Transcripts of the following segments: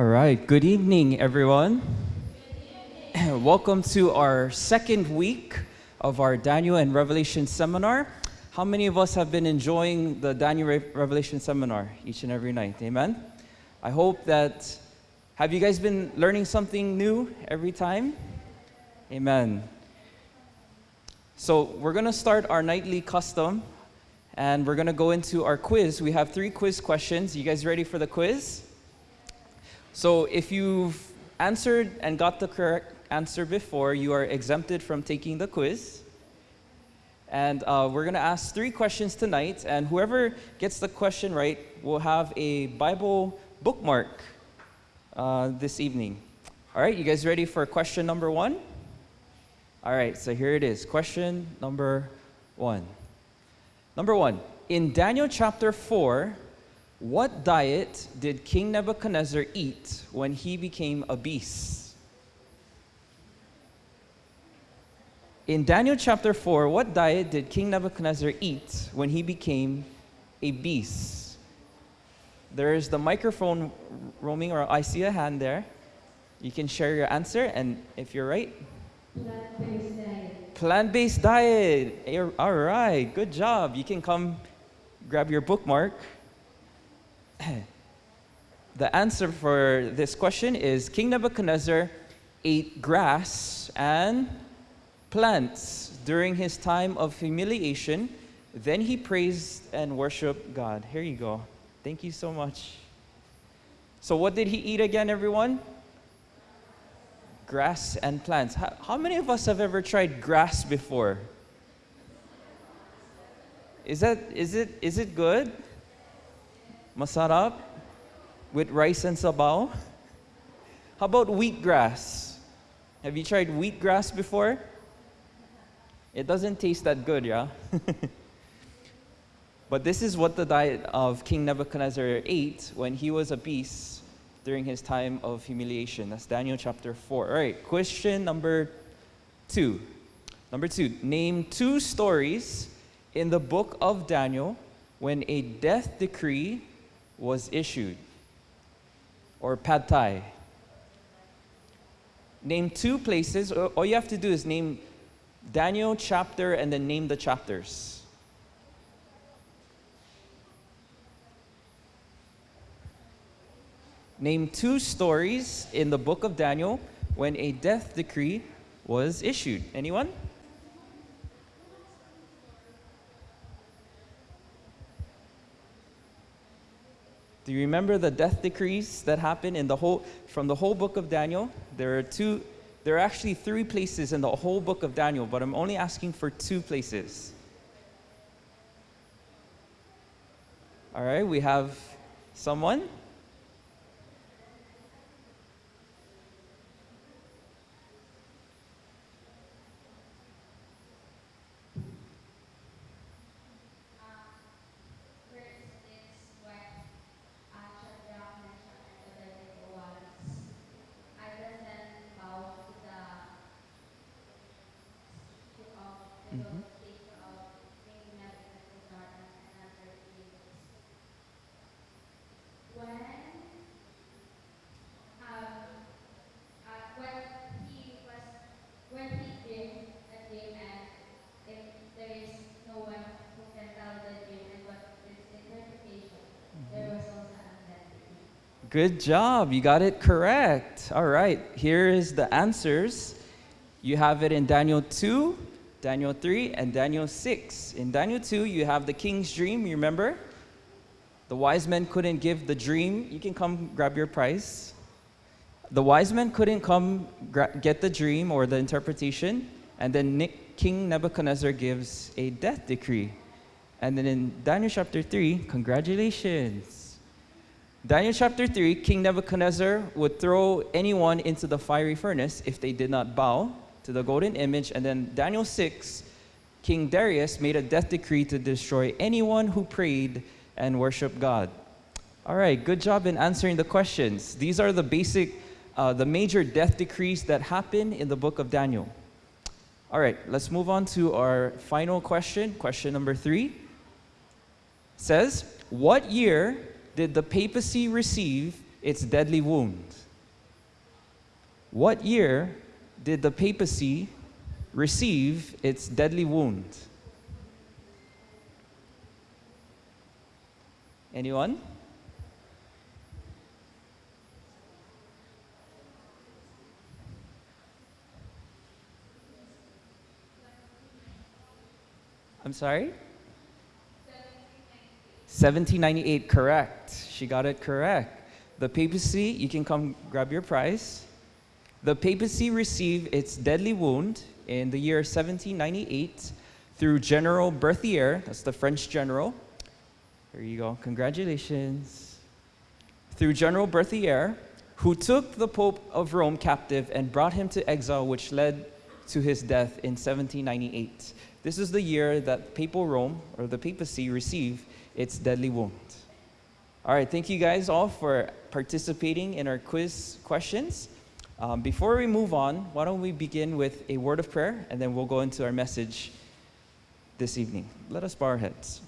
All right, good evening, everyone. Welcome to our second week of our Daniel and Revelation seminar. How many of us have been enjoying the Daniel Re- Revelation seminar each and every night? Amen. I hope that. Have you guys been learning something new every time? Amen. So, we're going to start our nightly custom and we're going to go into our quiz. We have three quiz questions. You guys ready for the quiz? So if you've answered and got the correct answer before, you are exempted from taking the quiz. And uh, we're going to ask three questions tonight, and whoever gets the question right will have a Bible bookmark uh, this evening. All right, you guys ready for question number one? All right, so here it is. Question number one. Number one, in Daniel chapter 4, what diet did King Nebuchadnezzar eat when he became a beast? In Daniel chapter 4, what diet did King Nebuchadnezzar eat when he became a beast? There is the microphone roaming, or I see a hand there. You can share your answer, and if you're right, Plant-based diet. plant based diet. All right, good job. You can come grab your bookmark. the answer for this question is King Nebuchadnezzar ate grass and plants during his time of humiliation. Then he praised and worshiped God. Here you go. Thank you so much. So, what did he eat again, everyone? Grass and plants. How, how many of us have ever tried grass before? Is that is it is it good? Masarap with rice and sabaw. How about wheatgrass? Have you tried wheatgrass before? It doesn't taste that good, yeah. but this is what the diet of King Nebuchadnezzar ate when he was a beast during his time of humiliation. That's Daniel chapter 4. All right, question number two. Number two, name two stories in the book of Daniel when a death decree was issued, or pad thai. Name two places. All you have to do is name Daniel chapter and then name the chapters. Name two stories in the book of Daniel when a death decree was issued. Anyone? Do you remember the death decrees that happened in the whole from the whole book of Daniel? There are two there are actually three places in the whole book of Daniel, but I'm only asking for two places. All right, we have someone. First is when uh, Shadrach, Meshach, and Abednego was either then bow to the to of the Mhm. king of King Nebuchadnezzar and another king. When um uh, when he was when he dreamed a dream and if there is no one who can tell the dream and what its interpretation, there was also an identity. Good job. You got it correct. All right. Here is the answers. You have it in Daniel 2, Daniel 3, and Daniel 6. In Daniel 2, you have the king's dream, you remember? The wise men couldn't give the dream. You can come grab your prize. The wise men couldn't come get the dream or the interpretation, and then King Nebuchadnezzar gives a death decree. And then in Daniel chapter 3, congratulations. Daniel chapter 3, King Nebuchadnezzar would throw anyone into the fiery furnace if they did not bow to the golden image. And then Daniel 6, King Darius made a death decree to destroy anyone who prayed and worshiped God. All right, good job in answering the questions. These are the basic, uh, the major death decrees that happen in the book of Daniel. All right, let's move on to our final question. Question number three says, What year did the papacy receive its deadly wound? What year did the papacy receive its deadly wound? Anyone? I'm sorry? 1798, correct. She got it correct. The papacy, you can come grab your prize. The papacy received its deadly wound in the year 1798 through General Berthier, that's the French general. There you go, congratulations. Through General Berthier, who took the Pope of Rome captive and brought him to exile, which led to his death in 1798. This is the year that Papal Rome, or the papacy, received its deadly wound. All right, thank you guys all for participating in our quiz questions. Um, before we move on, why don't we begin with a word of prayer and then we'll go into our message this evening. Let us bow our heads.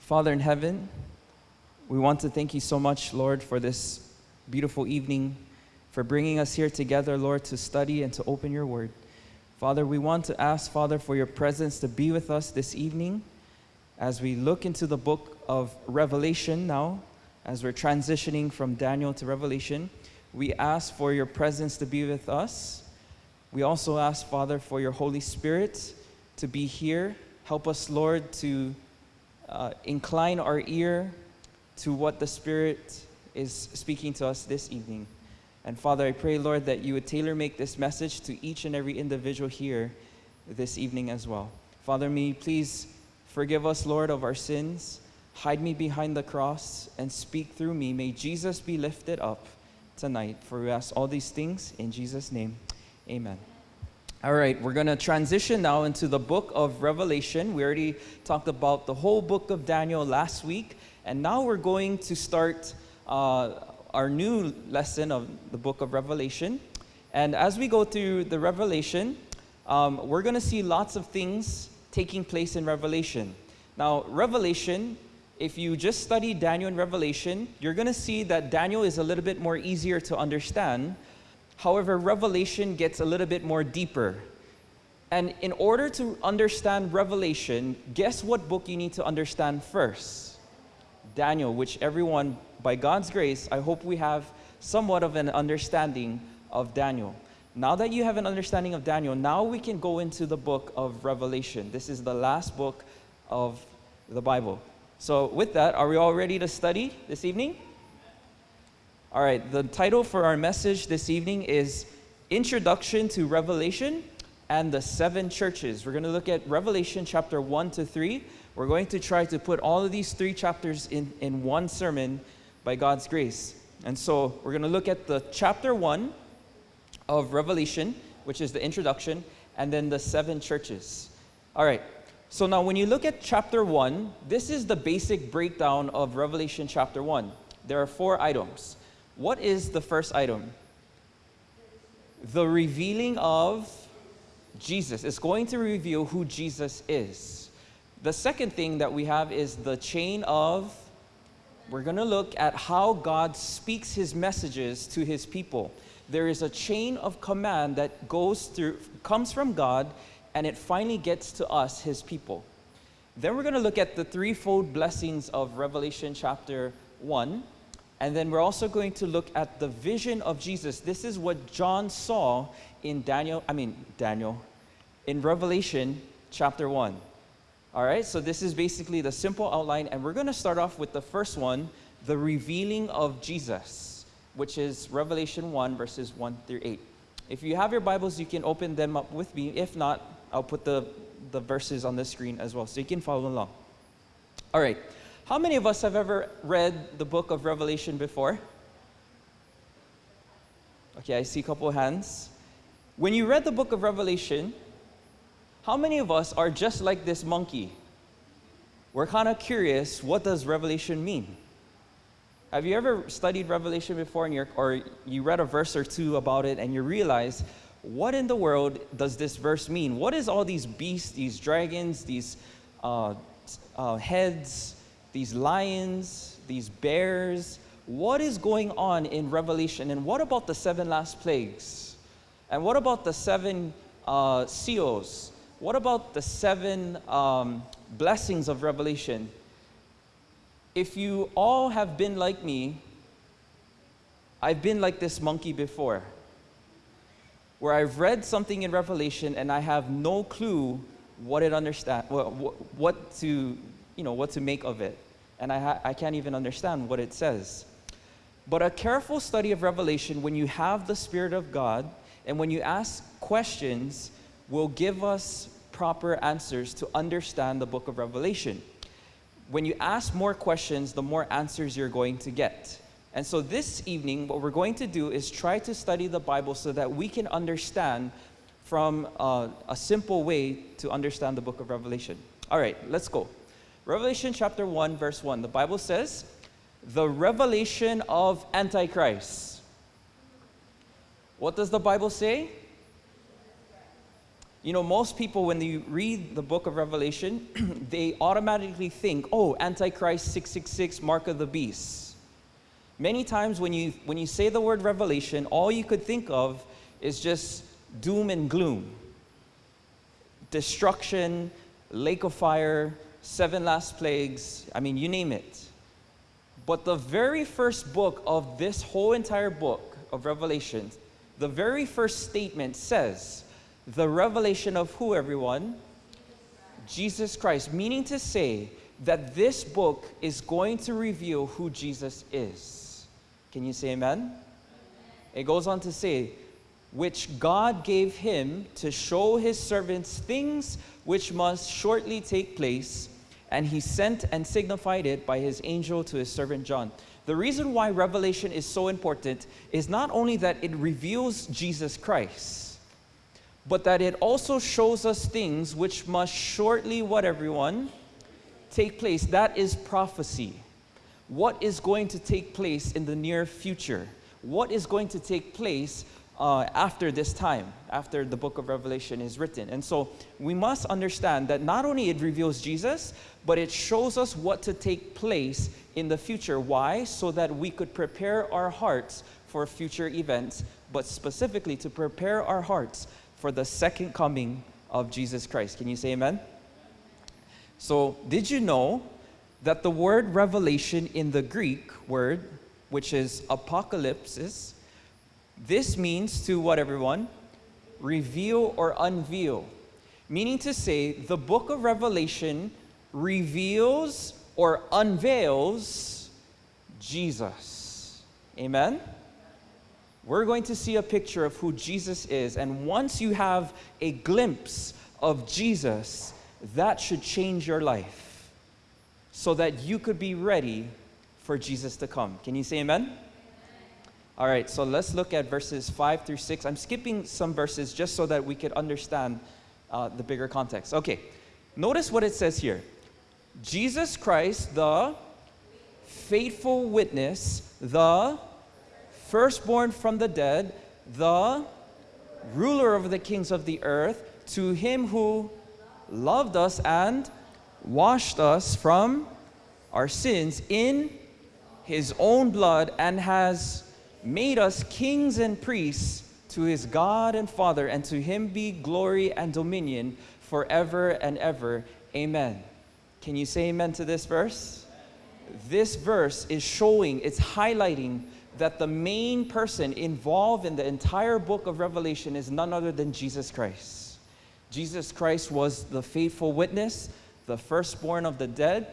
Father in heaven, we want to thank you so much, Lord, for this beautiful evening, for bringing us here together, Lord, to study and to open your word. Father, we want to ask, Father, for your presence to be with us this evening as we look into the book of Revelation now, as we're transitioning from Daniel to Revelation. We ask for your presence to be with us. We also ask, Father, for your Holy Spirit to be here. Help us, Lord, to uh, incline our ear to what the Spirit is speaking to us this evening. And Father, I pray, Lord, that you would tailor make this message to each and every individual here this evening as well. Father, may please forgive us, Lord, of our sins. Hide me behind the cross and speak through me. May Jesus be lifted up tonight. For we ask all these things in Jesus' name. Amen. All right, we're going to transition now into the book of Revelation. We already talked about the whole book of Daniel last week, and now we're going to start uh, our new lesson of the book of Revelation. And as we go through the Revelation, um, we're going to see lots of things taking place in Revelation. Now, Revelation, if you just study Daniel and Revelation, you're going to see that Daniel is a little bit more easier to understand. However, Revelation gets a little bit more deeper. And in order to understand Revelation, guess what book you need to understand first? Daniel, which everyone by God's grace, I hope we have somewhat of an understanding of Daniel. Now that you have an understanding of Daniel, now we can go into the book of Revelation. This is the last book of the Bible. So, with that, are we all ready to study this evening? All right, the title for our message this evening is Introduction to Revelation and the Seven Churches. We're going to look at Revelation chapter 1 to 3. We're going to try to put all of these three chapters in, in one sermon by God's grace. And so we're going to look at the chapter 1 of Revelation, which is the introduction, and then the seven churches. All right. So now when you look at chapter 1, this is the basic breakdown of Revelation chapter 1. There are four items. What is the first item? The revealing of Jesus. It's going to reveal who Jesus is. The second thing that we have is the chain of we're going to look at how God speaks his messages to his people. There is a chain of command that goes through, comes from God, and it finally gets to us, his people. Then we're going to look at the threefold blessings of Revelation chapter 1. And then we're also going to look at the vision of Jesus. This is what John saw in Daniel, I mean, Daniel, in Revelation chapter 1. All right, so this is basically the simple outline, and we're going to start off with the first one the revealing of Jesus, which is Revelation 1, verses 1 through 8. If you have your Bibles, you can open them up with me. If not, I'll put the, the verses on the screen as well, so you can follow along. All right, how many of us have ever read the book of Revelation before? Okay, I see a couple hands. When you read the book of Revelation, how many of us are just like this monkey? We're kind of curious, what does Revelation mean? Have you ever studied Revelation before and you're, or you read a verse or two about it and you realize, what in the world does this verse mean? What is all these beasts, these dragons, these uh, uh, heads, these lions, these bears? what is going on in Revelation? And what about the seven last plagues? And what about the seven uh, seals? What about the seven um, blessings of Revelation? If you all have been like me, I've been like this monkey before, where I've read something in Revelation and I have no clue what it understand, what, what to, you know, what to make of it, and I, I can't even understand what it says. But a careful study of Revelation, when you have the Spirit of God and when you ask questions, will give us proper answers to understand the book of Revelation. When you ask more questions, the more answers you're going to get. And so this evening, what we're going to do is try to study the Bible so that we can understand from uh, a simple way to understand the book of Revelation. All right, let's go. Revelation chapter 1, verse 1. The Bible says, The revelation of Antichrist. What does the Bible say? You know, most people, when they read the book of Revelation, they automatically think, oh, Antichrist 666, mark of the beast. Many times when you, when you say the word revelation, all you could think of is just doom and gloom. Destruction, lake of fire, seven last plagues, I mean, you name it. But the very first book of this whole entire book of Revelation, the very first statement says, the revelation of who, everyone? Jesus Christ, meaning to say that this book is going to reveal who Jesus is. Can you say amen? It goes on to say, which God gave him to show his servants things which must shortly take place, and he sent and signified it by his angel to his servant John. The reason why Revelation is so important is not only that it reveals Jesus Christ, but that it also shows us things which must shortly, what everyone, take place. That is prophecy what is going to take place in the near future? What is going to take place uh, after this time, after the book of Revelation is written. And so we must understand that not only it reveals Jesus, but it shows us what to take place in the future. Why? So that we could prepare our hearts for future events, but specifically to prepare our hearts for the second coming of Jesus Christ. Can you say amen? So, did you know that the word revelation in the Greek word, which is apocalypsis, this means to what everyone? Reveal or unveil. Meaning to say, the book of Revelation reveals or unveils Jesus. Amen? We're going to see a picture of who Jesus is. And once you have a glimpse of Jesus, that should change your life so that you could be ready for Jesus to come. Can you say amen? All right, so let's look at verses 5 through 6. I'm skipping some verses just so that we could understand uh, the bigger context. Okay, notice what it says here Jesus Christ, the faithful witness, the firstborn from the dead, the ruler over the kings of the earth, to him who loved us and washed us from our sins in his own blood and has made us kings and priests to his God and Father, and to him be glory and dominion forever and ever. Amen. Can you say amen to this verse? This verse is showing, it's highlighting that the main person involved in the entire book of Revelation is none other than Jesus Christ. Jesus Christ was the faithful witness, the firstborn of the dead,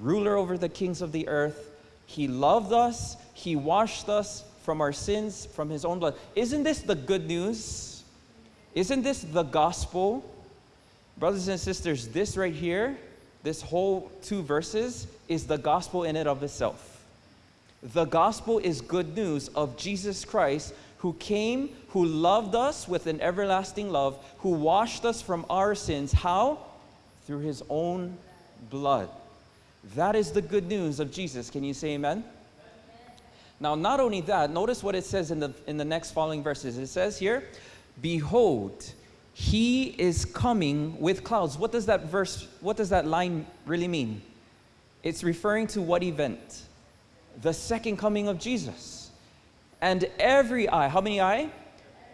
ruler over the kings of the earth. He loved us, He washed us from our sins from His own blood. Isn't this the good news? Isn't this the gospel? Brothers and sisters, this right here, this whole two verses, is the gospel in and of itself. The gospel is good news of Jesus Christ who came, who loved us with an everlasting love, who washed us from our sins. How? through his own blood. That is the good news of Jesus. Can you say amen? Now, not only that, notice what it says in the, in the next following verses. It says here, Behold, he is coming with clouds. What does that verse, what does that line really mean? It's referring to what event? The second coming of Jesus. And every eye, how many eye?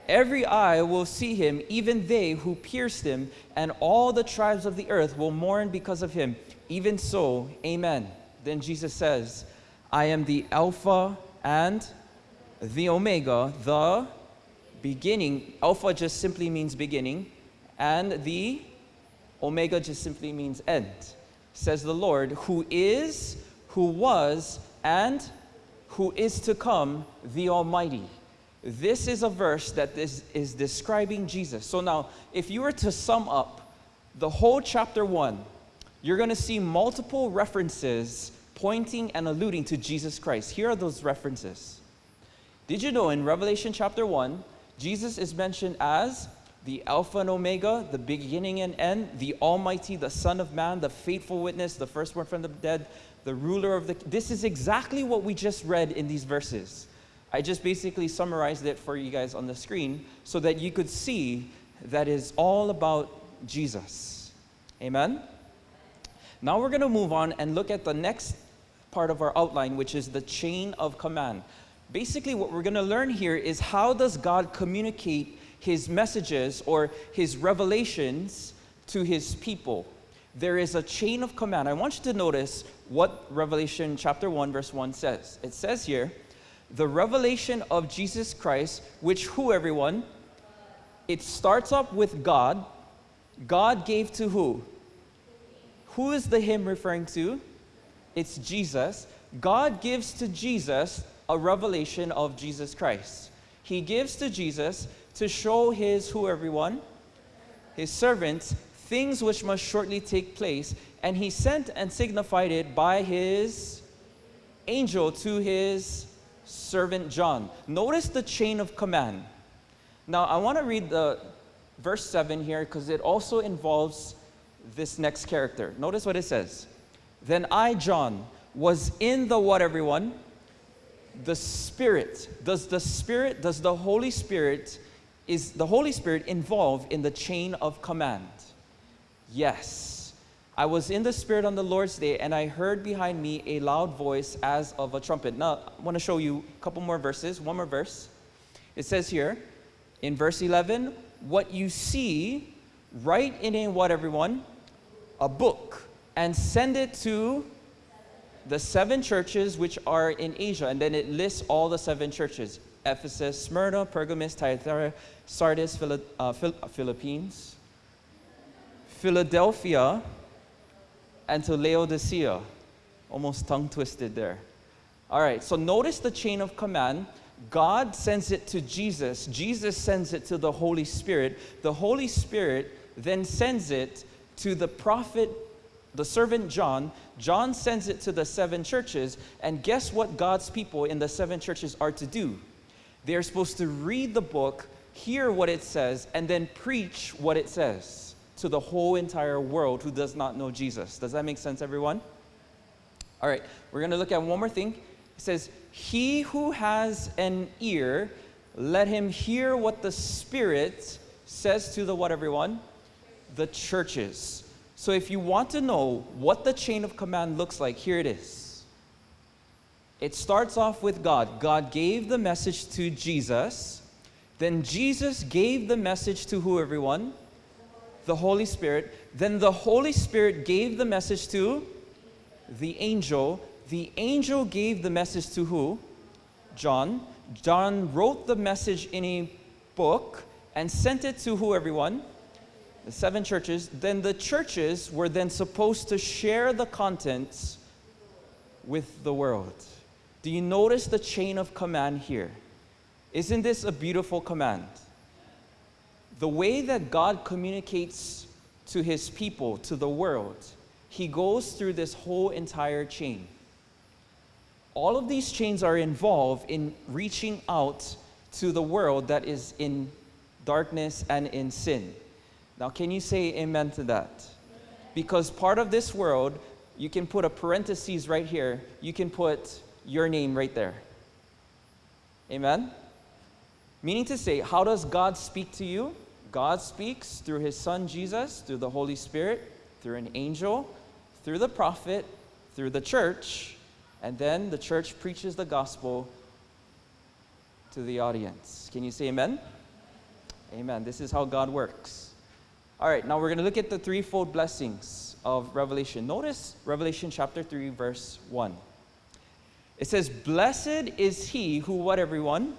Every eye will see him, even they who pierced him, and all the tribes of the earth will mourn because of him. Even so, amen. Then Jesus says, I am the Alpha and the Omega, the beginning. Alpha just simply means beginning, and the Omega just simply means end, says the Lord, who is, who was, and who is to come, the Almighty. This is a verse that is, is describing Jesus. So now, if you were to sum up the whole chapter 1, you're going to see multiple references pointing and alluding to Jesus Christ. Here are those references. Did you know in Revelation chapter 1, Jesus is mentioned as the Alpha and Omega, the beginning and end, the Almighty, the Son of Man, the faithful witness, the firstborn from the dead, the ruler of the. This is exactly what we just read in these verses. I just basically summarized it for you guys on the screen so that you could see that is all about Jesus. Amen? Now we're going to move on and look at the next part of our outline, which is the chain of command. Basically, what we're going to learn here is how does God communicate his messages or his revelations to his people? There is a chain of command. I want you to notice what Revelation chapter 1 verse 1 says. It says here, the revelation of Jesus Christ, which who, everyone? It starts up with God. God gave to who? Who is the him referring to? It's Jesus. God gives to Jesus a revelation of Jesus Christ. He gives to Jesus to show his who, everyone? His servants things which must shortly take place, and he sent and signified it by his angel to his servant John. Notice the chain of command. Now, I want to read the verse 7 here because it also involves this next character. Notice what it says. Then I, John, was in the what, everyone? The Spirit. Does the Spirit, does the Holy Spirit, is the Holy Spirit involved in the chain of command? Yes. I was in the Spirit on the Lord's day, and I heard behind me a loud voice as of a trumpet. Now, I want to show you a couple more verses, one more verse. It says here in verse 11, What you see, write in a what, everyone? A book, and send it to the seven churches which are in Asia. And then it lists all the seven churches Ephesus, Smyrna, Pergamos, Thyatira, Sardis, Phila- uh, Philippines, Philadelphia, and to Laodicea. Almost tongue twisted there. All right, so notice the chain of command. God sends it to Jesus, Jesus sends it to the Holy Spirit. The Holy Spirit then sends it to the prophet, the servant John. John sends it to the seven churches. And guess what God's people in the seven churches are to do? They're supposed to read the book, hear what it says, and then preach what it says to the whole entire world who does not know Jesus. Does that make sense, everyone? All right, we're going to look at one more thing. It says, He who has an ear, let him hear what the Spirit says to the what, everyone? The churches. So if you want to know what the chain of command looks like, here it is. It starts off with God. God gave the message to Jesus. Then Jesus gave the message to who, everyone? The Holy Spirit. Then the Holy Spirit gave the message to the angel. The angel gave the message to who? John. John wrote the message in a book and sent it to who, everyone? The seven churches. Then the churches were then supposed to share the contents with the world. Do you notice the chain of command here? Isn't this a beautiful command? The way that God communicates to his people, to the world, he goes through this whole entire chain. All of these chains are involved in reaching out to the world that is in darkness and in sin. Now, can you say amen to that? Because part of this world, you can put a parenthesis right here, you can put your name right there. Amen? Meaning to say, how does God speak to you? God speaks through his son Jesus, through the Holy Spirit, through an angel, through the prophet, through the church, And then the church preaches the gospel to the audience. Can you say amen? Amen. This is how God works. All right, now we're going to look at the threefold blessings of Revelation. Notice Revelation chapter 3, verse 1. It says, Blessed is he who, what everyone?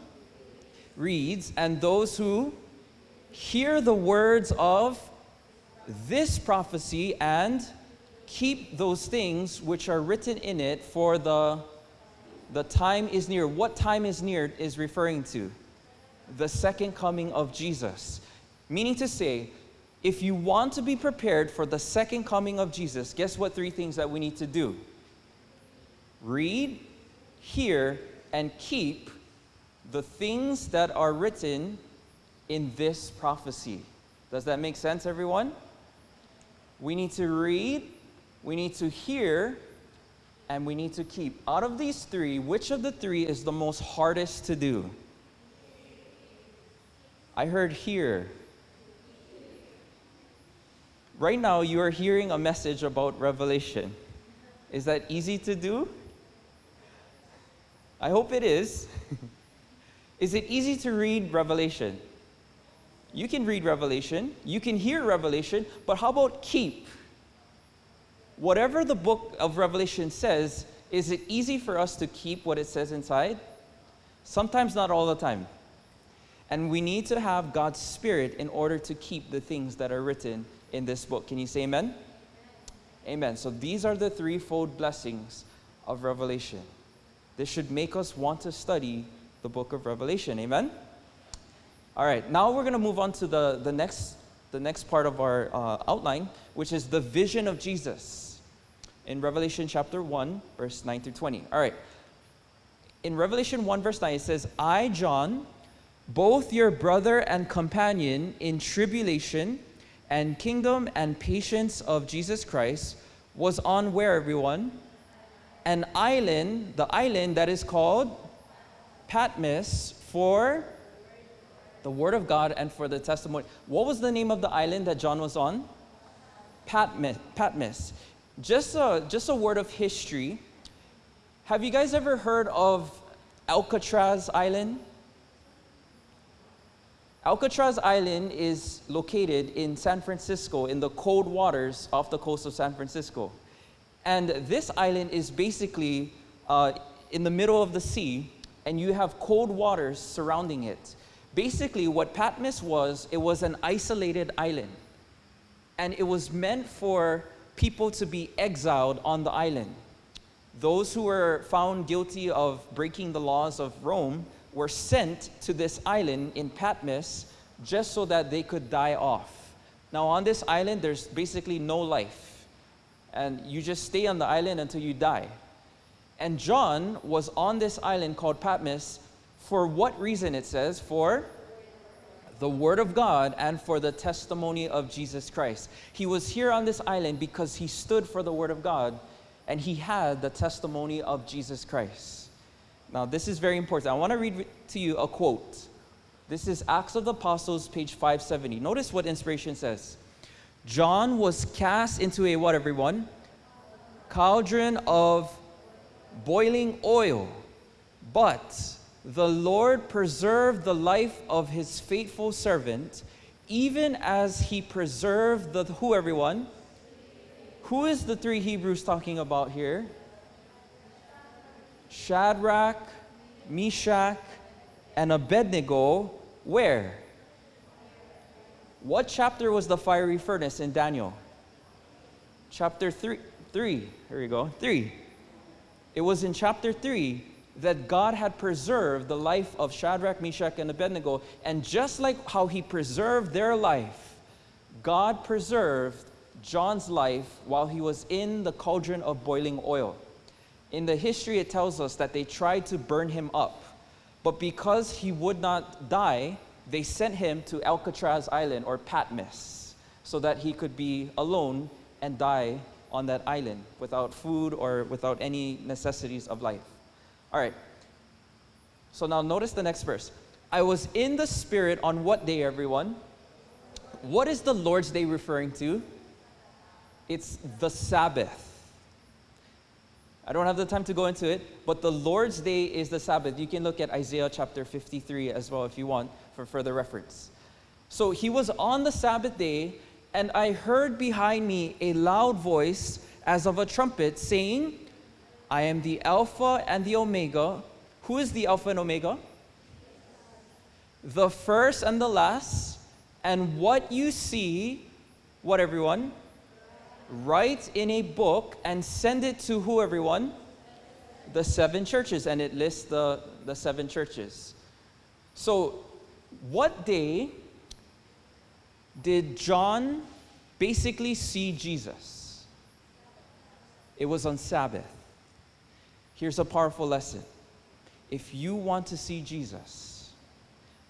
Reads, and those who hear the words of this prophecy and keep those things which are written in it, for the, the time is near. What time is near is referring to? The second coming of Jesus. Meaning to say, if you want to be prepared for the second coming of Jesus, guess what three things that we need to do? Read, hear, and keep the things that are written in this prophecy. Does that make sense, everyone? We need to read, we need to hear, and we need to keep. Out of these three, which of the three is the most hardest to do? I heard hear. Right now, you are hearing a message about Revelation. Is that easy to do? I hope it is. is it easy to read Revelation? You can read Revelation, you can hear Revelation, but how about keep? Whatever the book of Revelation says, is it easy for us to keep what it says inside? Sometimes not all the time. And we need to have God's Spirit in order to keep the things that are written in this book. Can you say amen? Amen. So these are the threefold blessings of Revelation. This should make us want to study the book of Revelation. Amen? All right, now we're going to move on to the, the, next, the next part of our uh, outline, which is the vision of Jesus in Revelation chapter 1, verse 9 through 20. All right. In Revelation 1, verse 9, it says, I, John, both your brother and companion in tribulation and kingdom and patience of Jesus Christ, was on where, everyone? An island, the island that is called Patmos for the Word of God and for the testimony. What was the name of the island that John was on? Patmos. Patmos. Just a, just a word of history. Have you guys ever heard of Alcatraz Island? Alcatraz Island is located in San Francisco, in the cold waters off the coast of San Francisco. And this island is basically uh, in the middle of the sea, and you have cold waters surrounding it. Basically, what Patmos was, it was an isolated island. And it was meant for people to be exiled on the island. Those who were found guilty of breaking the laws of Rome were sent to this island in Patmos just so that they could die off. Now, on this island, there's basically no life. And you just stay on the island until you die. And John was on this island called Patmos for what reason it says? For the Word of God and for the testimony of Jesus Christ. He was here on this island because he stood for the Word of God and he had the testimony of Jesus Christ. Now, this is very important. I want to read to you a quote. This is Acts of the Apostles, page 570. Notice what inspiration says. John was cast into a what, everyone? Cauldron of boiling oil, but the Lord preserved the life of his faithful servant, even as he preserved the who everyone? Who is the three Hebrews talking about here? Shadrach, Meshach, and Abednego. Where? What chapter was the fiery furnace in Daniel? Chapter 3. 3. Here we go. 3. It was in chapter 3 that God had preserved the life of Shadrach, Meshach, and Abednego. And just like how he preserved their life, God preserved John's life while he was in the cauldron of boiling oil. In the history, it tells us that they tried to burn him up. But because he would not die, they sent him to Alcatraz Island or Patmos so that he could be alone and die on that island without food or without any necessities of life. All right. So now notice the next verse. I was in the Spirit on what day, everyone? What is the Lord's Day referring to? It's the Sabbath. I don't have the time to go into it, but the Lord's day is the Sabbath. You can look at Isaiah chapter 53 as well if you want for further reference. So he was on the Sabbath day, and I heard behind me a loud voice as of a trumpet saying, I am the Alpha and the Omega. Who is the Alpha and Omega? The first and the last. And what you see, what everyone? Write in a book and send it to who, everyone? The seven churches. And it lists the, the seven churches. So, what day did John basically see Jesus? It was on Sabbath. Here's a powerful lesson. If you want to see Jesus,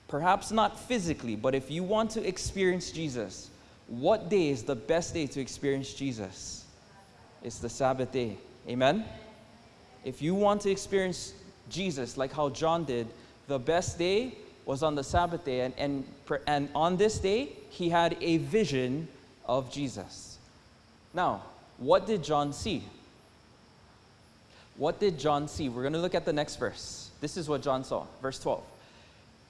perhaps not physically, but if you want to experience Jesus, what day is the best day to experience Jesus? It's the Sabbath day. Amen? If you want to experience Jesus like how John did, the best day was on the Sabbath day. And, and, and on this day, he had a vision of Jesus. Now, what did John see? What did John see? We're going to look at the next verse. This is what John saw, verse 12.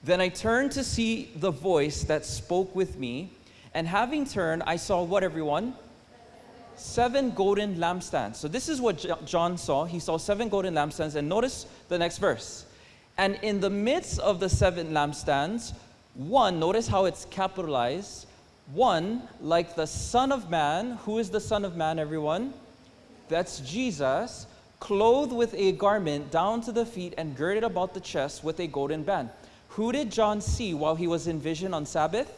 Then I turned to see the voice that spoke with me, and having turned, I saw what, everyone? Seven golden lampstands. So, this is what John saw. He saw seven golden lampstands, and notice the next verse. And in the midst of the seven lampstands, one, notice how it's capitalized, one like the Son of Man. Who is the Son of Man, everyone? That's Jesus, clothed with a garment down to the feet and girded about the chest with a golden band. Who did John see while he was in vision on Sabbath?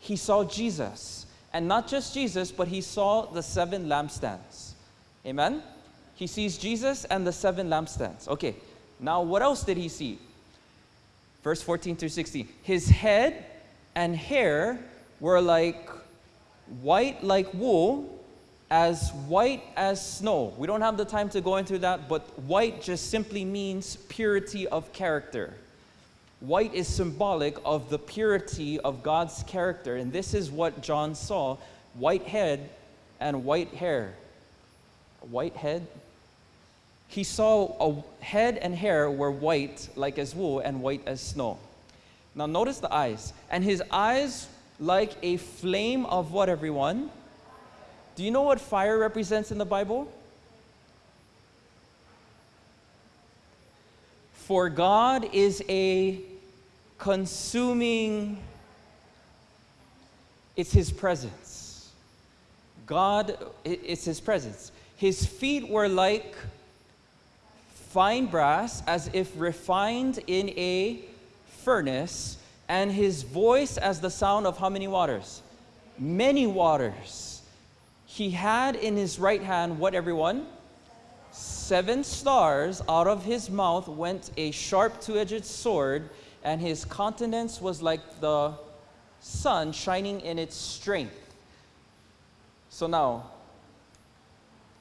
He saw Jesus. And not just Jesus, but he saw the seven lampstands. Amen? He sees Jesus and the seven lampstands. Okay, now, what else did he see? Verse 14 through 16. His head and hair were like white like wool, as white as snow. We don't have the time to go into that, but white just simply means purity of character. White is symbolic of the purity of God's character, and this is what John saw white head and white hair. White head, he saw a head and hair were white like as wool and white as snow. Now notice the eyes. And his eyes like a flame of what, everyone? Do you know what fire represents in the Bible? For God is a consuming, it's His presence. God, it's His presence. His feet were like fine brass as if refined in a furnace, and his voice as the sound of how many waters? Many waters. He had in his right hand what, everyone? Seven stars. Out of his mouth went a sharp two edged sword, and his countenance was like the sun shining in its strength. So now,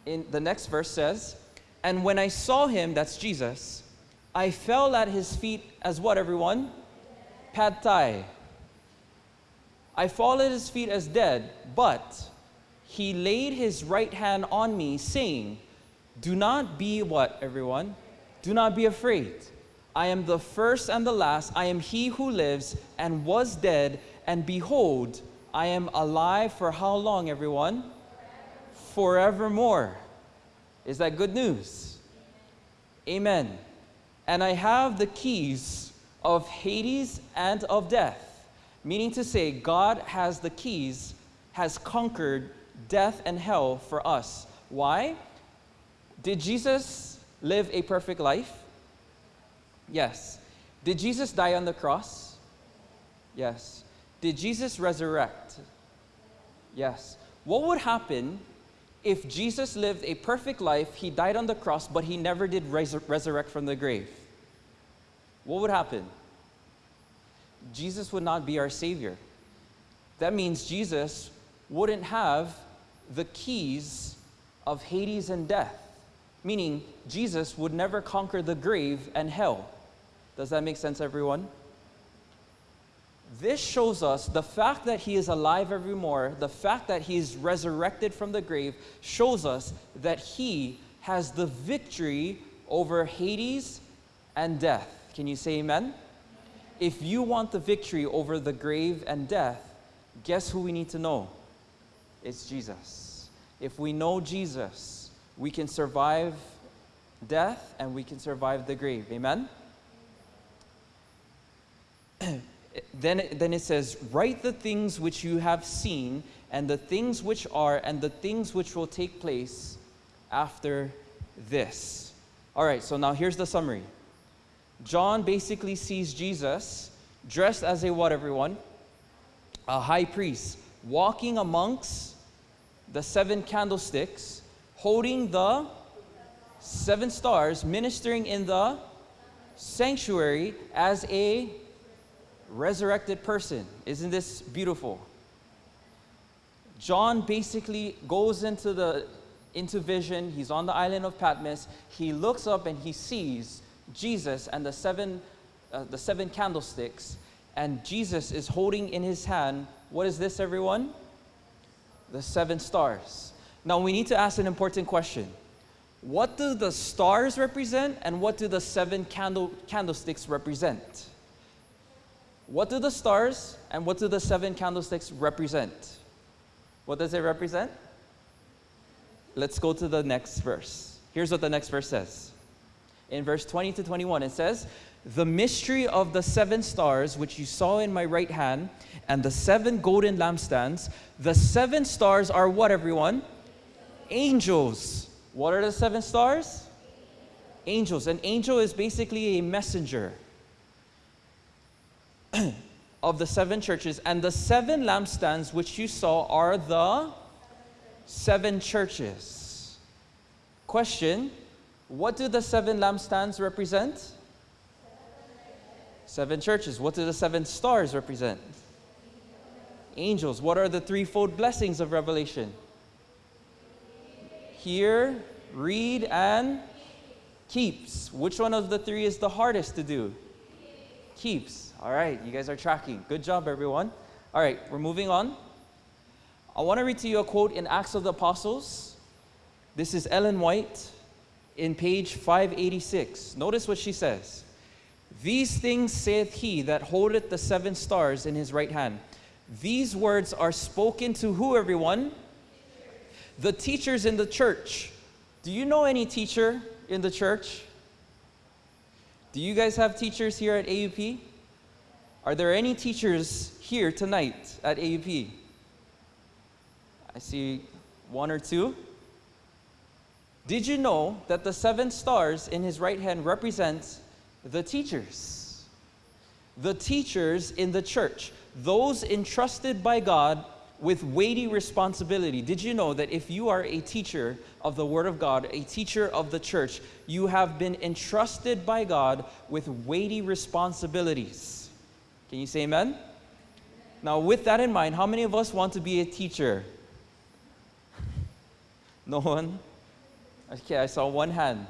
in the next verse says, and when I saw him, that's Jesus, I fell at his feet as what, everyone? Pad thai. I fall at his feet as dead, but he laid his right hand on me, saying, Do not be what, everyone? Do not be afraid. I am the first and the last. I am he who lives and was dead, and behold, I am alive for how long, everyone? Forevermore. Is that good news? Amen. And I have the keys of Hades and of death, meaning to say, God has the keys, has conquered death and hell for us. Why? Did Jesus live a perfect life? Yes. Did Jesus die on the cross? Yes. Did Jesus resurrect? Yes. What would happen if Jesus lived a perfect life, he died on the cross, but he never did res- resurrect from the grave, what would happen? Jesus would not be our Savior. That means Jesus wouldn't have the keys of Hades and death, meaning Jesus would never conquer the grave and hell. Does that make sense, everyone? This shows us the fact that he is alive evermore, the fact that he is resurrected from the grave, shows us that he has the victory over Hades and death. Can you say amen? If you want the victory over the grave and death, guess who we need to know? It's Jesus. If we know Jesus, we can survive death and we can survive the grave. Amen? then, then it says, Write the things which you have seen, and the things which are, and the things which will take place after this. All right, so now here's the summary. John basically sees Jesus dressed as a what, everyone? A high priest, walking amongst the seven candlesticks, holding the seven stars, ministering in the sanctuary as a resurrected person. Isn't this beautiful? John basically goes into the into vision. He's on the island of Patmos. He looks up and he sees Jesus and the seven uh, the seven candlesticks and Jesus is holding in his hand what is this everyone? The seven stars. Now we need to ask an important question. What do the stars represent and what do the seven candle, candlesticks represent? What do the stars and what do the seven candlesticks represent? What does it represent? Let's go to the next verse. Here's what the next verse says. In verse 20 to 21, it says, The mystery of the seven stars which you saw in my right hand, and the seven golden lampstands, the seven stars are what, everyone? Angels. What are the seven stars? Angels. An angel is basically a messenger of the seven churches, and the seven lampstands which you saw are the seven churches. Question What do the seven lampstands represent? Seven churches. What do the seven stars represent? Angels. What are the threefold blessings of Revelation? Hear, read, and keeps. Which one of the three is the hardest to do? Keeps. All right, you guys are tracking. Good job, everyone. All right, we're moving on. I want to read to you a quote in Acts of the Apostles. This is Ellen White in page 586. Notice what she says. These things saith he that holdeth the seven stars in his right hand. These words are spoken to who, everyone? The teachers in the church. Do you know any teacher in the church? Do you guys have teachers here at AUP? Are there any teachers here tonight at AUP? I see one or two. Did you know that the seven stars in his right hand represent the teachers? The teachers in the church, those entrusted by God with weighty responsibility. Did you know that if you are a teacher of the Word of God, a teacher of the church, you have been entrusted by God with weighty responsibilities? Can you say amen? Now, with that in mind, how many of us want to be a teacher? No one? Okay, I saw one hand.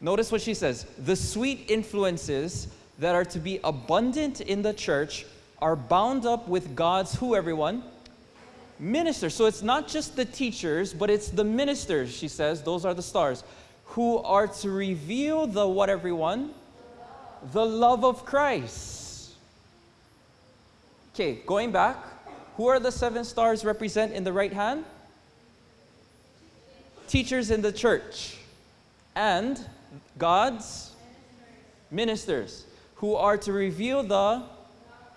Notice what she says the sweet influences that are to be abundant in the church are bound up with God's who, everyone? Ministers. So it's not just the teachers, but it's the ministers, she says, those are the stars, who are to reveal the what, everyone? the love of Christ. Okay, going back, who are the seven stars represent in the right hand? Teachers in the church and God's ministers who are to reveal the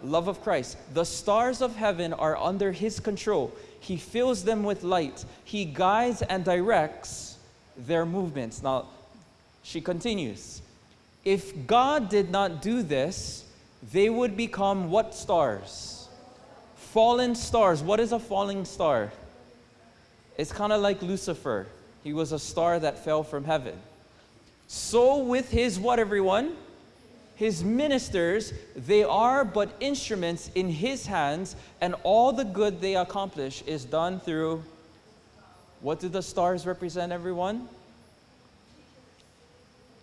love of Christ. The stars of heaven are under His control. He fills them with light. He guides and directs their movements. Now, she continues. If God did not do this, they would become what stars? Fallen stars. What is a falling star? It's kind of like Lucifer. He was a star that fell from heaven. So, with his what, everyone? His ministers, they are but instruments in his hands, and all the good they accomplish is done through what do the stars represent, everyone?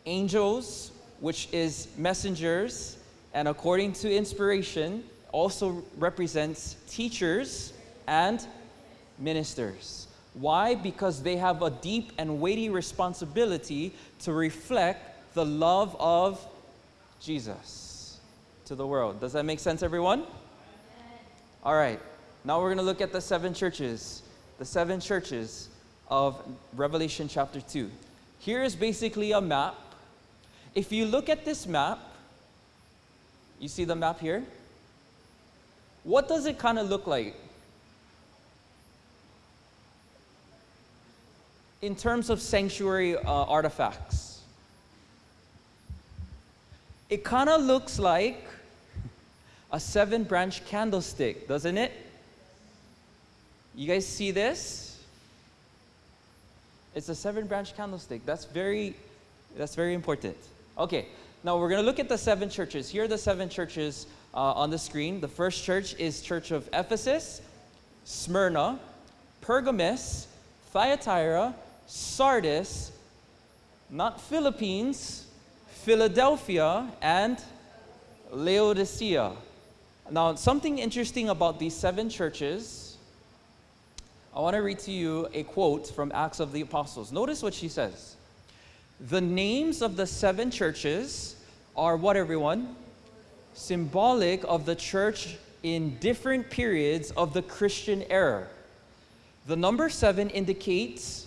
Angels, which is messengers, and according to inspiration, also represents teachers and ministers. Why? Because they have a deep and weighty responsibility to reflect the love of Jesus to the world. Does that make sense, everyone? All right. Now we're going to look at the seven churches. The seven churches of Revelation chapter 2. Here is basically a map. If you look at this map, you see the map here? What does it kind of look like? In terms of sanctuary uh, artifacts, it kind of looks like a seven branch candlestick, doesn't it? You guys see this? It's a seven branch candlestick. That's very that's very important. Okay. Now we're going to look at the seven churches. Here are the seven churches uh, on the screen. The first church is Church of Ephesus, Smyrna, Pergamus, Thyatira, Sardis, not Philippines, Philadelphia, and Laodicea. Now, something interesting about these seven churches, I want to read to you a quote from Acts of the Apostles. Notice what she says. The names of the seven churches are what, everyone? Symbolic of the church in different periods of the Christian era. The number seven indicates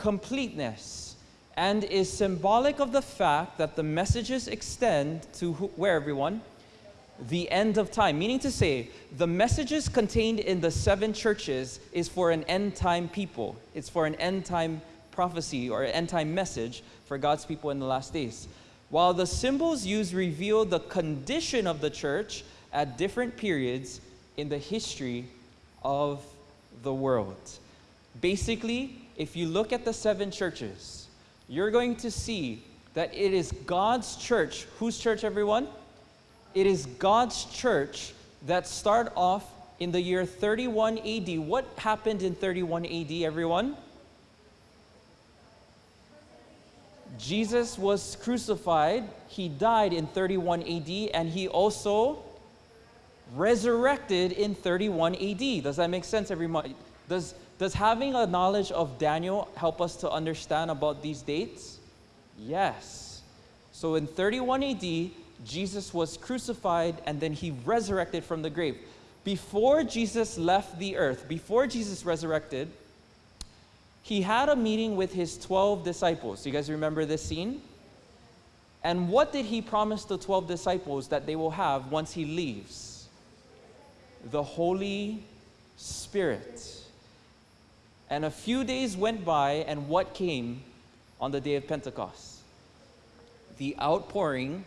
completeness and is symbolic of the fact that the messages extend to who, where, everyone? The end of time. Meaning to say, the messages contained in the seven churches is for an end time people, it's for an end time prophecy or end time message for God's people in the last days. While the symbols used reveal the condition of the church at different periods in the history of the world. Basically, if you look at the seven churches, you're going to see that it is God's church. Whose church, everyone? It is God's church that start off in the year 31 AD. What happened in 31 AD, everyone? Jesus was crucified, he died in 31 AD, and he also resurrected in 31 AD. Does that make sense, everyone? Does, does having a knowledge of Daniel help us to understand about these dates? Yes. So in 31 AD, Jesus was crucified and then he resurrected from the grave. Before Jesus left the earth, before Jesus resurrected, he had a meeting with his 12 disciples. You guys remember this scene? And what did he promise the 12 disciples that they will have once he leaves? The Holy Spirit. And a few days went by, and what came on the day of Pentecost? The outpouring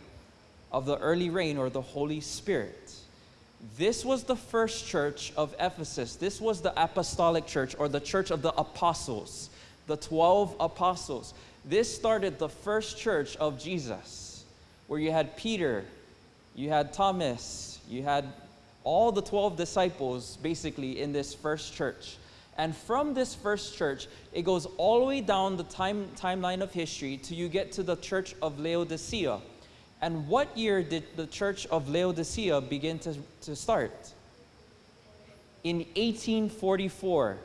of the early rain or the Holy Spirit. This was the first church of Ephesus. This was the apostolic church or the church of the apostles, the 12 apostles. This started the first church of Jesus, where you had Peter, you had Thomas, you had all the 12 disciples basically in this first church. And from this first church, it goes all the way down the time, timeline of history till you get to the church of Laodicea. And what year did the church of Laodicea begin to, to start? In 1844.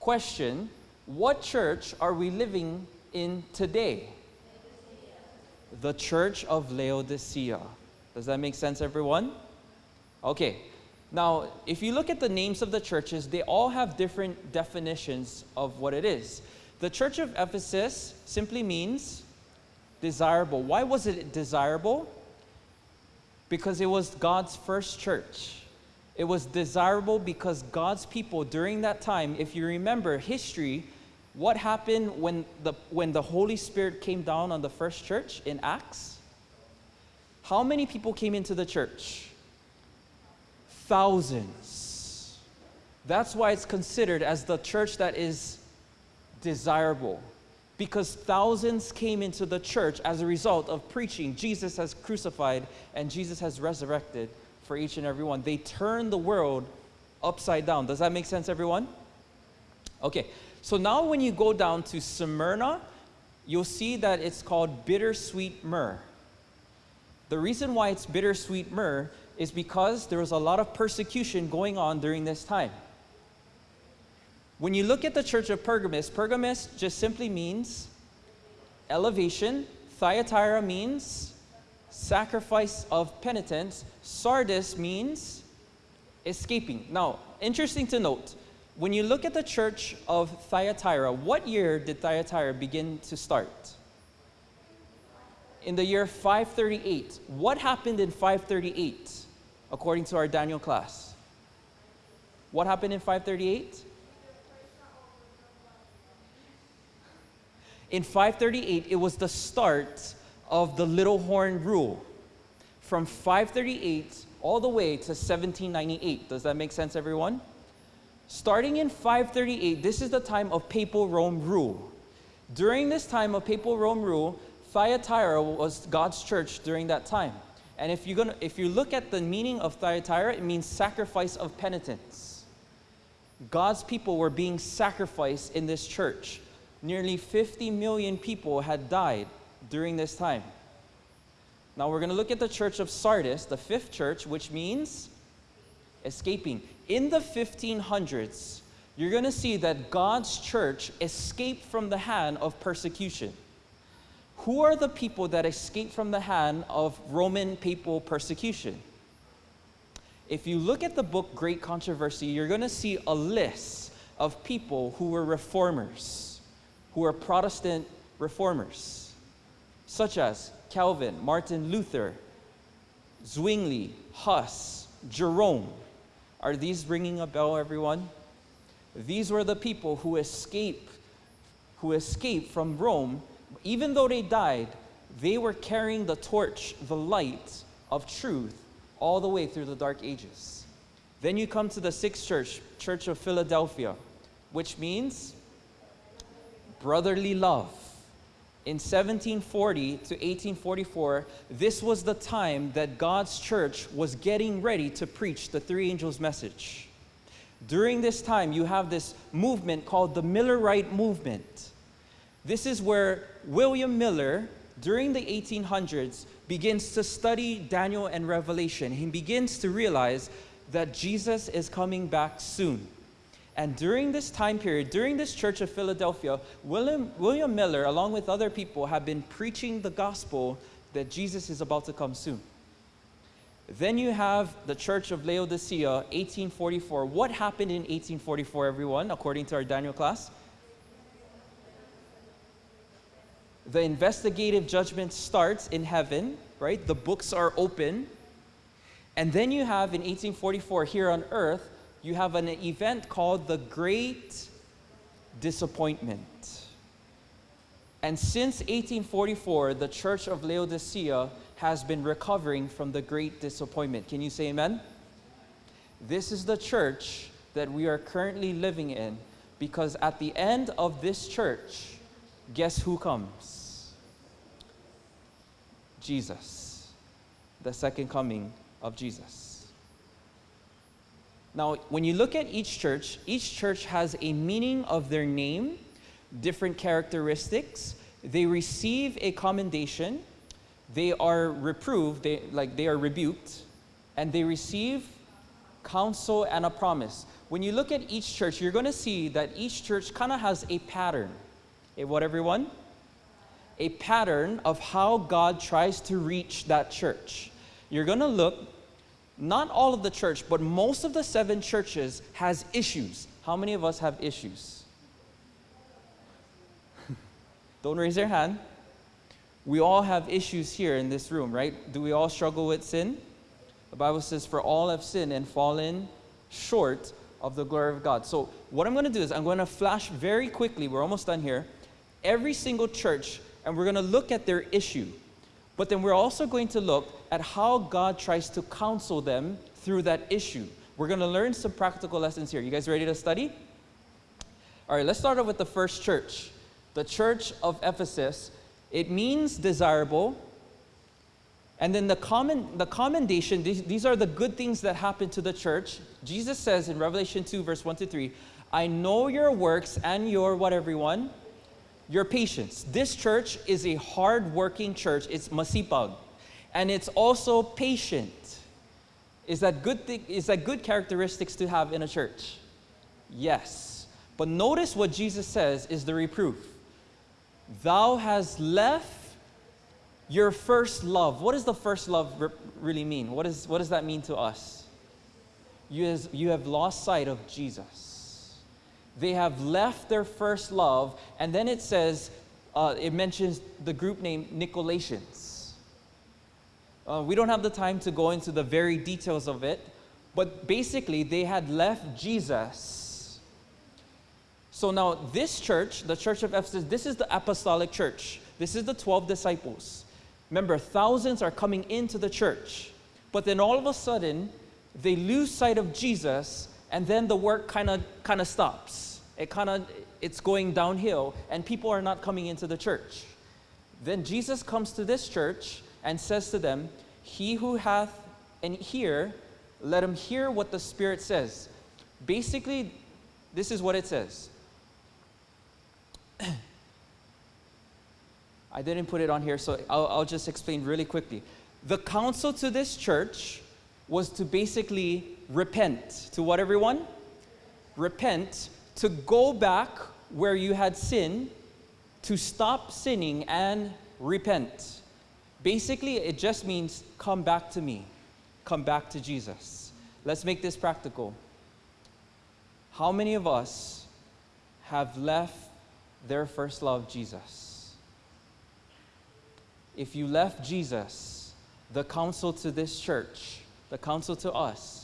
Question What church are we living in today? The church of Laodicea. Does that make sense, everyone? Okay. Now, if you look at the names of the churches, they all have different definitions of what it is. The church of Ephesus simply means desirable. Why was it desirable? Because it was God's first church. It was desirable because God's people during that time, if you remember history, what happened when the, when the Holy Spirit came down on the first church in Acts? How many people came into the church? Thousands. That's why it's considered as the church that is desirable because thousands came into the church as a result of preaching Jesus has crucified and Jesus has resurrected for each and every one. They turned the world upside down. Does that make sense, everyone? Okay, so now when you go down to Smyrna, you'll see that it's called bittersweet myrrh. The reason why it's bittersweet myrrh is because there was a lot of persecution going on during this time. When you look at the church of Pergamus, Pergamus just simply means elevation. Thyatira means sacrifice of penitence. Sardis means escaping. Now, interesting to note, when you look at the church of Thyatira, what year did Thyatira begin to start? In the year 538. What happened in 538, according to our Daniel class? What happened in 538? In 538, it was the start of the Little Horn Rule. From 538 all the way to 1798. Does that make sense, everyone? Starting in 538, this is the time of papal Rome rule. During this time of papal Rome rule, Thyatira was God's church during that time. And if, you're gonna, if you look at the meaning of Thyatira, it means sacrifice of penitence. God's people were being sacrificed in this church. Nearly 50 million people had died during this time. Now we're going to look at the church of Sardis, the fifth church, which means escaping. In the 1500s, you're going to see that God's church escaped from the hand of persecution. Who are the people that escaped from the hand of Roman papal persecution? If you look at the book Great Controversy, you're going to see a list of people who were reformers, who were Protestant reformers, such as Calvin, Martin Luther, Zwingli, Huss, Jerome. Are these ringing a bell, everyone? These were the people who escaped, who escaped from Rome. Even though they died, they were carrying the torch, the light of truth, all the way through the dark ages. Then you come to the sixth church, Church of Philadelphia, which means brotherly love. In 1740 to 1844, this was the time that God's church was getting ready to preach the three angels' message. During this time, you have this movement called the Millerite movement. This is where William Miller, during the 1800s, begins to study Daniel and Revelation. He begins to realize that Jesus is coming back soon. And during this time period, during this church of Philadelphia, William, William Miller, along with other people, have been preaching the gospel that Jesus is about to come soon. Then you have the church of Laodicea, 1844. What happened in 1844, everyone, according to our Daniel class? The investigative judgment starts in heaven, right? The books are open. And then you have in 1844 here on earth, you have an event called the Great Disappointment. And since 1844, the Church of Laodicea has been recovering from the Great Disappointment. Can you say amen? This is the church that we are currently living in because at the end of this church, guess who comes? Jesus, the second coming of Jesus. Now, when you look at each church, each church has a meaning of their name, different characteristics. They receive a commendation, they are reproved, they, like they are rebuked, and they receive counsel and a promise. When you look at each church, you're going to see that each church kind of has a pattern. A what, everyone? A pattern of how God tries to reach that church. You're going to look not all of the church, but most of the seven churches has issues. How many of us have issues? Don't raise your hand. We all have issues here in this room, right? Do we all struggle with sin? The Bible says, For all have sinned and fallen short of the glory of God. So, what I'm going to do is I'm going to flash very quickly, we're almost done here, every single church, and we're going to look at their issue. But then we're also going to look at how God tries to counsel them through that issue. We're going to learn some practical lessons here. You guys ready to study? All right, let's start off with the first church. The church of Ephesus. It means desirable. And then the, common, the commendation, these, these are the good things that happen to the church. Jesus says in Revelation 2, verse 1 to 3, I know your works and your what, everyone? Your patience. This church is a hard-working church. It's masipag. And it's also patient. Is that good is that good characteristics to have in a church? Yes. But notice what Jesus says is the reproof. Thou hast left your first love. What does the first love re- really mean? What, is, what does that mean to us? You, has, you have lost sight of Jesus. They have left their first love, and then it says, uh, it mentions the group name Nicolaitans. Uh, we don't have the time to go into the very details of it, but basically, they had left Jesus. So now, this church, the church of Ephesus, this is the apostolic church. This is the 12 disciples. Remember, thousands are coming into the church, but then all of a sudden, they lose sight of Jesus, and then the work kind of kind of stops. It kind of it's going downhill, and people are not coming into the church. Then Jesus comes to this church and says to them, "He who hath an ear, let him hear what the Spirit says." Basically, this is what it says. I didn't put it on here, so I'll, I'll just explain really quickly. The counsel to this church was to basically repent. To what, everyone? Repent, to go back where you had sinned, to stop sinning and repent. Basically, it just means come back to me, come back to Jesus. Let's make this practical. How many of us have left their first love, Jesus? If you left Jesus, the counsel to this church, the counsel to us,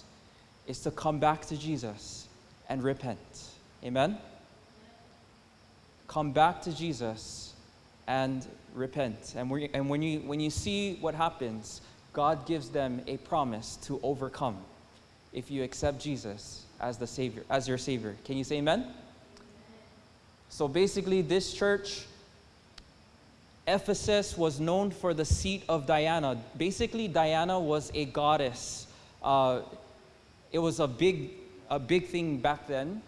is to come back to Jesus and repent. Amen? Come back to Jesus and repent. And, we, and when, you, when you see what happens, God gives them a promise to overcome if you accept Jesus as the Savior, as your Savior. Can you say amen? So basically, this church, Ephesus, was known for the seat of Diana. Basically, Diana was a goddess. Uh, it was a big, a big thing back then.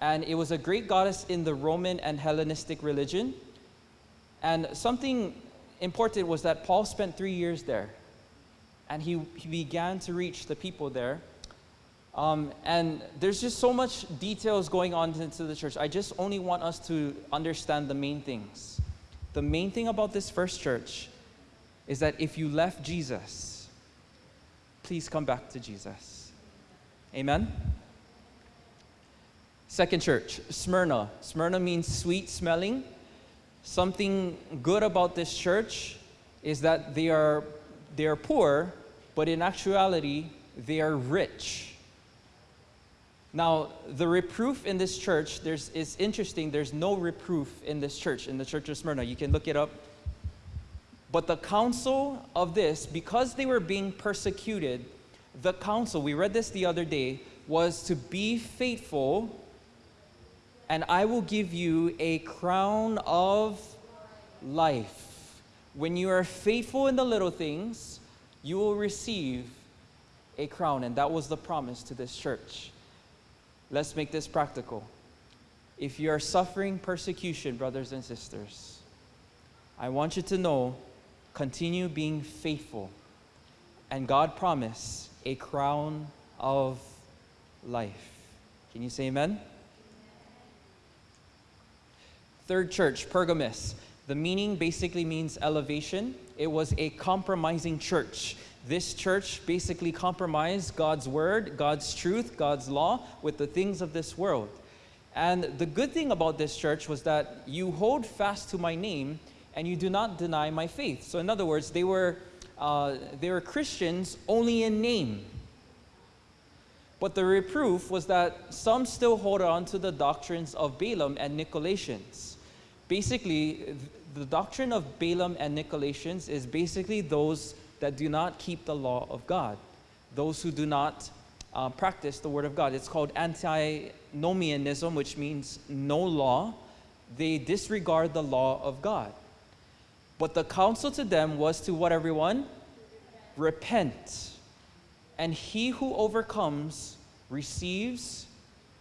And it was a great goddess in the Roman and Hellenistic religion. And something important was that Paul spent three years there. And he, he began to reach the people there. Um, and there's just so much details going on into the church. I just only want us to understand the main things. The main thing about this first church is that if you left Jesus, please come back to Jesus. Amen? Second church, Smyrna. Smyrna means sweet smelling. Something good about this church is that they are, they are poor, but in actuality, they are rich. Now, the reproof in this church, there's, it's interesting, there's no reproof in this church, in the church of Smyrna. You can look it up. But the counsel of this, because they were being persecuted, the counsel, we read this the other day, was to be faithful, and I will give you a crown of life. When you are faithful in the little things, you will receive a crown. And that was the promise to this church. Let's make this practical. If you are suffering persecution, brothers and sisters, I want you to know continue being faithful. And God promised a crown of life. Can you say amen? Third church, Pergamus. The meaning basically means elevation. It was a compromising church. This church basically compromised God's word, God's truth, God's law with the things of this world. And the good thing about this church was that you hold fast to my name and you do not deny my faith. So, in other words, they were, uh, they were Christians only in name. But the reproof was that some still hold on to the doctrines of Balaam and Nicolaitans. Basically, the doctrine of Balaam and Nicolaitans is basically those that do not keep the law of God, those who do not uh, practice the word of God. It's called antinomianism, which means no law. They disregard the law of God. But the counsel to them was to what, everyone? Repent. And he who overcomes receives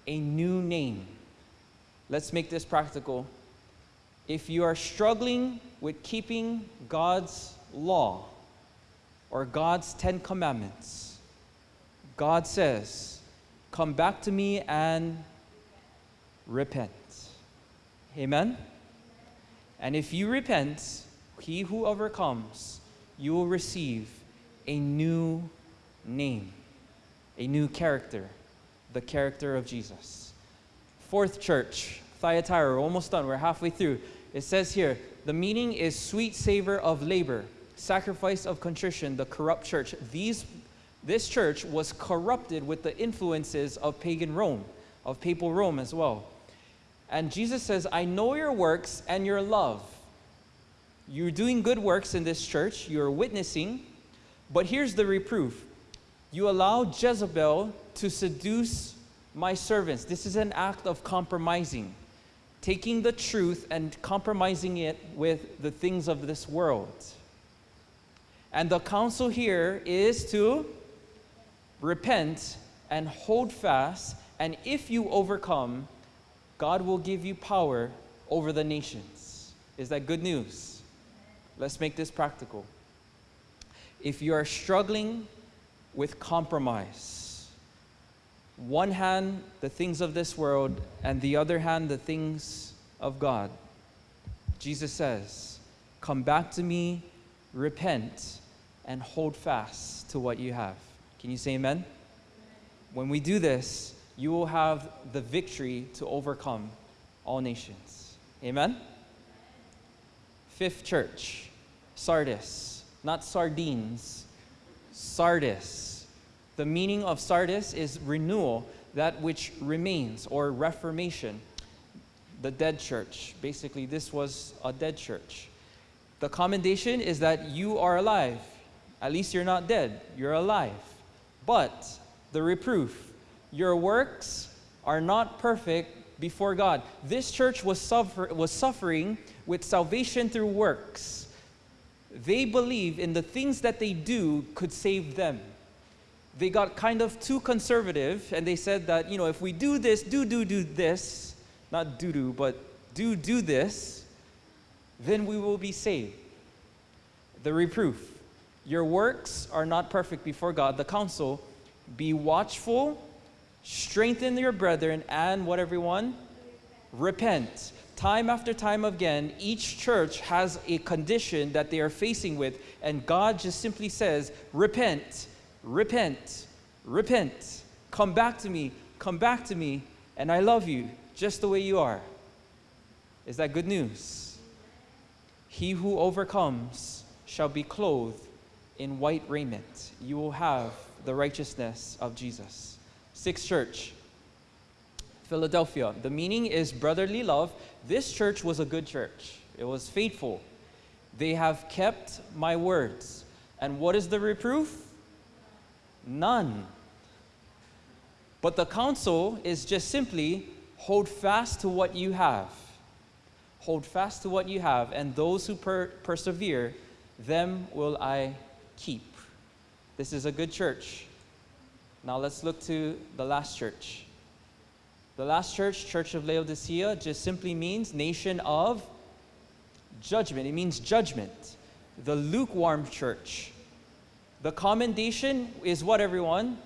a new name. Let's make this practical. If you are struggling with keeping God's law or God's Ten Commandments, God says, Come back to me and repent. Amen? And if you repent, he who overcomes, you will receive a new name, a new character, the character of Jesus. Fourth church, Thyatira, we're almost done, we're halfway through. It says here, the meaning is sweet savor of labor, sacrifice of contrition, the corrupt church. These, this church was corrupted with the influences of pagan Rome, of papal Rome as well. And Jesus says, I know your works and your love. You're doing good works in this church, you're witnessing, but here's the reproof you allow Jezebel to seduce my servants. This is an act of compromising, taking the truth and compromising it with the things of this world. And the counsel here is to repent and hold fast, and if you overcome, God will give you power over the nations. Is that good news? Let's make this practical. If you are struggling with compromise, one hand the things of this world, and the other hand the things of God, Jesus says, Come back to me, repent, and hold fast to what you have. Can you say amen? When we do this, you will have the victory to overcome all nations. Amen? Fifth church, Sardis, not sardines, Sardis. The meaning of Sardis is renewal, that which remains, or reformation. The dead church. Basically, this was a dead church. The commendation is that you are alive. At least you're not dead, you're alive. But the reproof, your works are not perfect before God. This church was, suffer- was suffering with salvation through works. They believe in the things that they do could save them. They got kind of too conservative and they said that, you know, if we do this, do, do, do this, not do, do, but do, do this, then we will be saved. The reproof your works are not perfect before God. The counsel be watchful, strengthen your brethren, and what everyone? Repent time after time again, each church has a condition that they are facing with, and God just simply says, Repent, repent, repent. Come back to me, come back to me, and I love you just the way you are. Is that good news? He who overcomes shall be clothed in white raiment. You will have the righteousness of Jesus. Sixth church, Philadelphia. The meaning is brotherly love. This church was a good church, it was faithful. They have kept my words. And what is the reproof? None. But the counsel is just simply hold fast to what you have. Hold fast to what you have, and those who per- persevere, them will I keep. This is a good church. Now let's look to the last church. The last church, Church of Laodicea, just simply means nation of judgment. It means judgment. The lukewarm church. The commendation is what, everyone?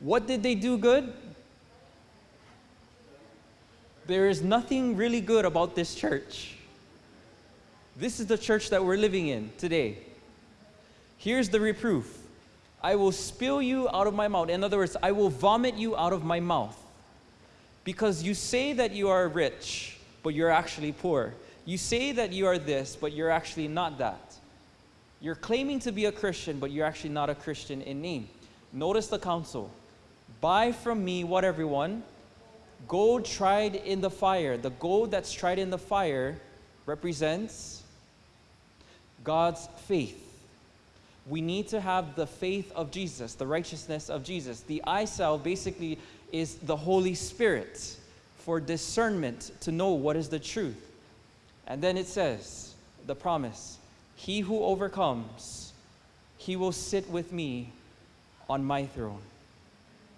What did they do good? There is nothing really good about this church. This is the church that we're living in today. Here's the reproof I will spill you out of my mouth. In other words, I will vomit you out of my mouth. Because you say that you are rich, but you're actually poor. You say that you are this, but you're actually not that. You're claiming to be a Christian, but you're actually not a Christian in name. Notice the counsel. Buy from me what everyone? Gold tried in the fire. The gold that's tried in the fire represents God's faith. We need to have the faith of Jesus, the righteousness of Jesus. The eye salve basically is the Holy Spirit for discernment to know what is the truth. And then it says, the promise He who overcomes, he will sit with me on my throne.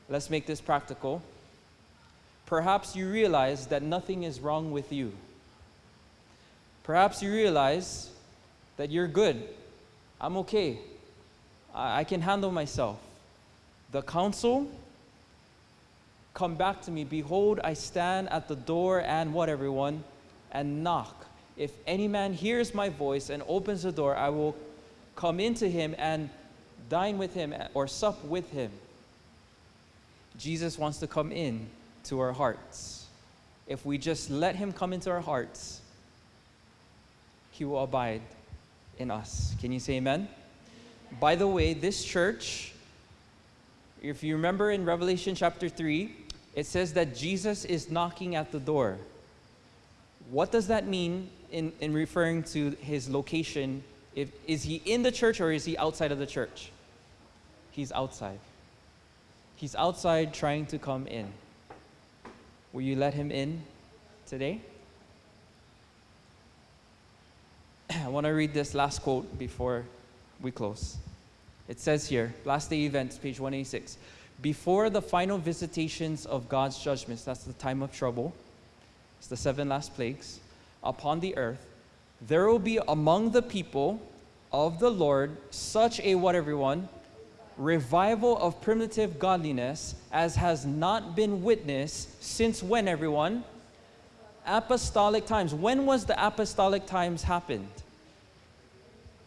Let's make this practical. Perhaps you realize that nothing is wrong with you. Perhaps you realize that you're good. I'm okay. I, can handle myself. The counsel come back to me. Behold, I stand at the door and what, everyone? And knock. If any man hears my voice and opens the door, I will come into him and dine with him or sup with him. Jesus wants to come in to our hearts. If we just let him come into our hearts, he will abide in us. Can you say amen? By the way, this church, if you remember in Revelation chapter 3, it says that Jesus is knocking at the door. What does that mean in, in referring to his location? If, is he in the church or is he outside of the church? He's outside. He's outside trying to come in. Will you let him in today? I want to read this last quote before we close. It says here, last day events, page 186. Before the final visitations of God's judgments, that's the time of trouble, it's the seven last plagues, upon the earth, there will be among the people of the Lord such a what, everyone? Revival of primitive godliness as has not been witnessed since when, everyone? Apostolic times. When was the apostolic times happened?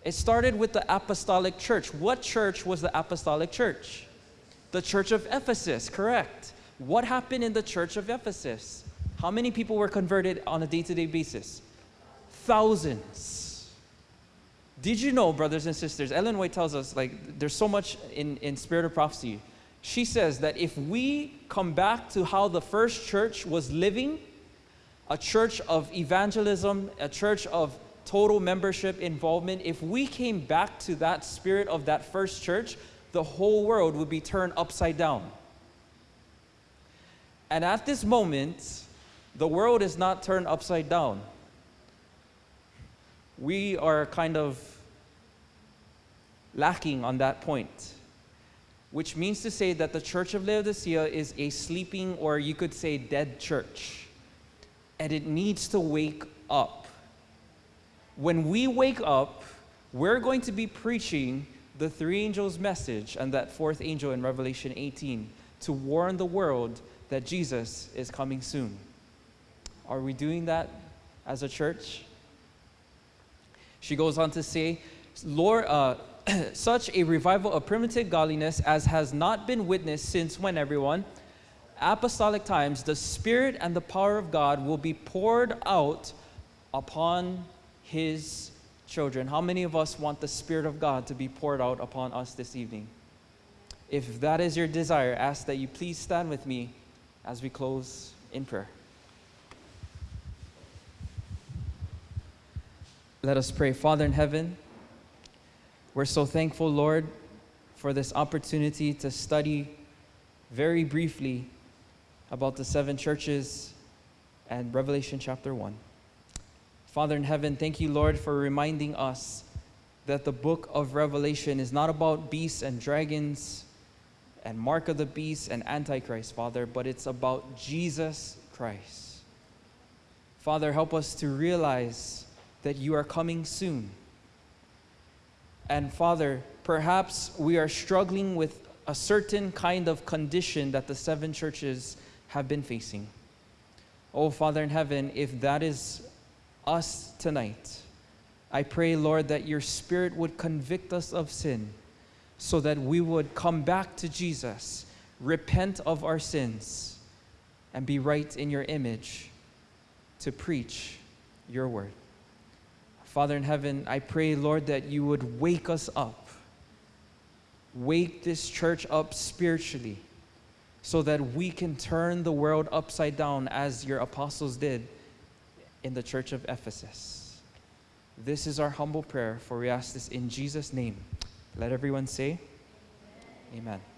It started with the apostolic church. What church was the apostolic church? The church of Ephesus, correct. What happened in the church of Ephesus? How many people were converted on a day to day basis? Thousands. Did you know, brothers and sisters? Ellen White tells us, like, there's so much in, in Spirit of Prophecy. She says that if we come back to how the first church was living, a church of evangelism, a church of total membership involvement, if we came back to that spirit of that first church, the whole world would be turned upside down. And at this moment, the world is not turned upside down. We are kind of lacking on that point, which means to say that the church of Laodicea is a sleeping, or you could say, dead church. And it needs to wake up. When we wake up, we're going to be preaching the three angels' message and that fourth angel in Revelation 18 to warn the world that Jesus is coming soon. Are we doing that as a church? She goes on to say, Lord, uh, such a revival of primitive godliness as has not been witnessed since when, everyone? Apostolic times, the Spirit and the power of God will be poured out upon His children. How many of us want the Spirit of God to be poured out upon us this evening? If that is your desire, ask that you please stand with me as we close in prayer. Let us pray. Father in heaven, we're so thankful, Lord, for this opportunity to study very briefly about the seven churches and Revelation chapter 1. Father in heaven, thank you, Lord, for reminding us that the book of Revelation is not about beasts and dragons and mark of the beast and antichrist, Father, but it's about Jesus Christ. Father, help us to realize that you are coming soon. And Father, perhaps we are struggling with a certain kind of condition that the seven churches have been facing. Oh, Father in heaven, if that is us tonight, I pray, Lord, that your Spirit would convict us of sin so that we would come back to Jesus, repent of our sins, and be right in your image to preach your word. Father in heaven, I pray, Lord, that you would wake us up. Wake this church up spiritually so that we can turn the world upside down as your apostles did in the church of Ephesus. This is our humble prayer, for we ask this in Jesus' name. Let everyone say, Amen. Amen.